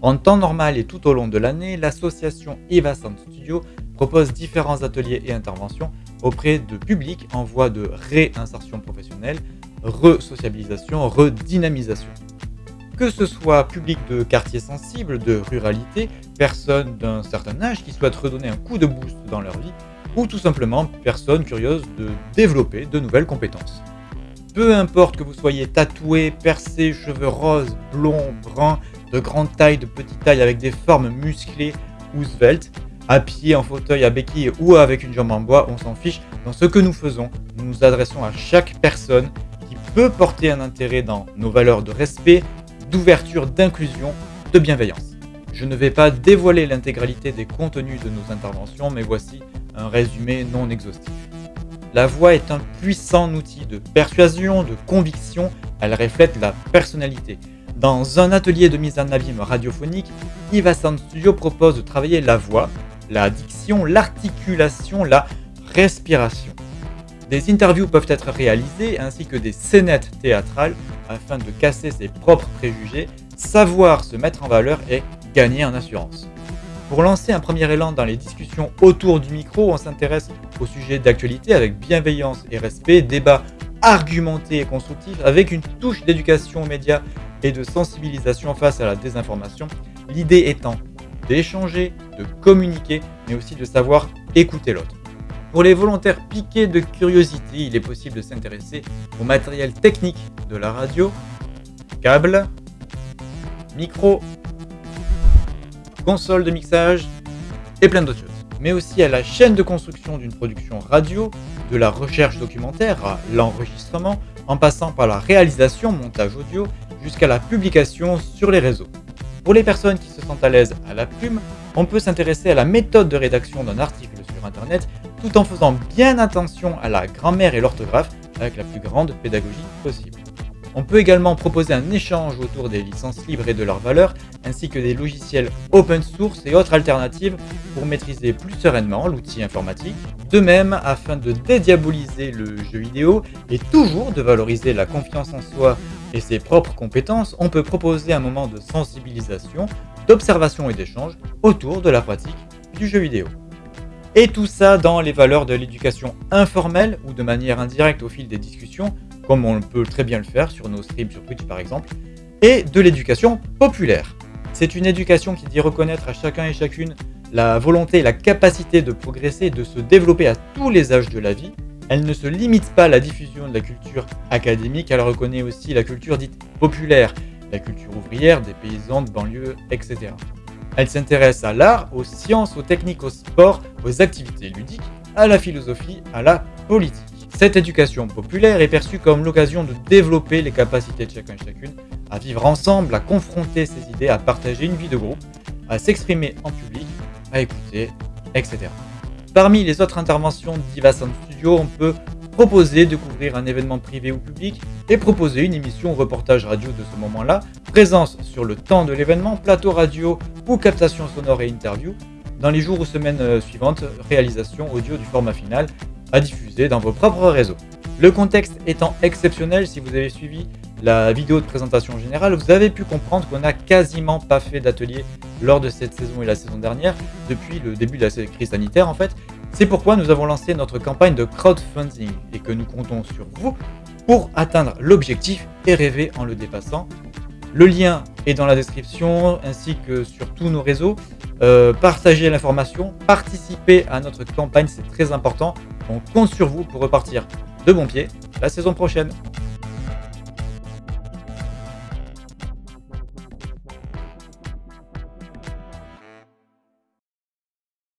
En temps normal et tout au long de l'année, l'association Eva Sound Studio propose différents ateliers et interventions auprès de publics en voie de réinsertion professionnelle, re-sociabilisation, redynamisation. Que ce soit public de quartiers sensibles, de ruralité, personnes d'un certain âge qui souhaitent redonner un coup de boost dans leur vie, ou tout simplement personnes curieuses de développer de nouvelles compétences. Peu importe que vous soyez tatoué, percé, cheveux roses, blonds, bruns, de grande taille, de petite taille, avec des formes musclées ou sveltes, à pied, en fauteuil, à béquille ou avec une jambe en bois, on s'en fiche. Dans ce que nous faisons, nous nous adressons à chaque personne qui peut porter un intérêt dans nos valeurs de respect, d'ouverture, d'inclusion, de bienveillance. Je ne vais pas dévoiler l'intégralité des contenus de nos interventions, mais voici un résumé non exhaustif. La voix est un puissant outil de persuasion, de conviction, elle reflète la personnalité. Dans un atelier de mise en abîme radiophonique, Eva Sound Studio propose de travailler la voix, la diction, l'articulation, la respiration. Des interviews peuvent être réalisées ainsi que des scénettes théâtrales afin de casser ses propres préjugés, savoir se mettre en valeur et gagner en assurance. Pour lancer un premier élan dans les discussions autour du micro, on s'intéresse au sujet d'actualité avec bienveillance et respect, débat argumenté et constructif avec une touche d'éducation aux médias et de sensibilisation face à la désinformation. L'idée étant d'échanger, de communiquer, mais aussi de savoir écouter l'autre. Pour les volontaires piqués de curiosité, il est possible de s'intéresser au matériel technique de la radio, câbles, micro, console de mixage et plein d'autres choses. Mais aussi à la chaîne de construction d'une production radio, de la recherche documentaire à l'enregistrement, en passant par la réalisation, montage audio, jusqu'à la publication sur les réseaux. Pour les personnes qui se sentent à l'aise à la plume, on peut s'intéresser à la méthode de rédaction d'un article sur internet tout en faisant bien attention à la grammaire et l'orthographe avec la plus grande pédagogie possible. On peut également proposer un échange autour des licences libres et de leurs valeurs, ainsi que des logiciels open source et autres alternatives pour maîtriser plus sereinement l'outil informatique. De même, afin de dédiaboliser le jeu vidéo et toujours de valoriser la confiance en soi et ses propres compétences, on peut proposer un moment de sensibilisation, d'observation et d'échange autour de la pratique du jeu vidéo. Et tout ça dans les valeurs de l'éducation informelle ou de manière indirecte au fil des discussions, comme on peut très bien le faire sur nos streams sur Twitch par exemple, et de l'éducation populaire. C'est une éducation qui dit reconnaître à chacun et chacune la volonté et la capacité de progresser et de se développer à tous les âges de la vie. Elle ne se limite pas à la diffusion de la culture académique, elle reconnaît aussi la culture dite populaire, la culture ouvrière, des paysans de banlieue, etc. Elle s'intéresse à l'art, aux sciences, aux techniques, au sport, aux activités ludiques, à la philosophie, à la politique. Cette éducation populaire est perçue comme l'occasion de développer les capacités de chacun et chacune à vivre ensemble, à confronter ses idées, à partager une vie de groupe, à s'exprimer en public, à écouter, etc. Parmi les autres interventions d'Iva Sound Studio, on peut proposer de couvrir un événement privé ou public et proposer une émission ou reportage radio de ce moment-là, présence sur le temps de l'événement, plateau radio ou captation sonore et interview, dans les jours ou semaines euh, suivantes, réalisation audio du format final à diffuser dans vos propres réseaux. Le contexte étant exceptionnel, si vous avez suivi la vidéo de présentation générale, vous avez pu comprendre qu'on n'a quasiment pas fait d'atelier lors de cette saison et la saison dernière, depuis le début de la crise sanitaire en fait. C'est pourquoi nous avons lancé notre campagne de crowdfunding et que nous comptons sur vous pour atteindre l'objectif et rêver en le dépassant. Le lien est dans la description ainsi que sur tous nos réseaux. Euh, partagez l'information, participez à notre campagne, c'est très important. On compte sur vous pour repartir de bon pied la saison prochaine.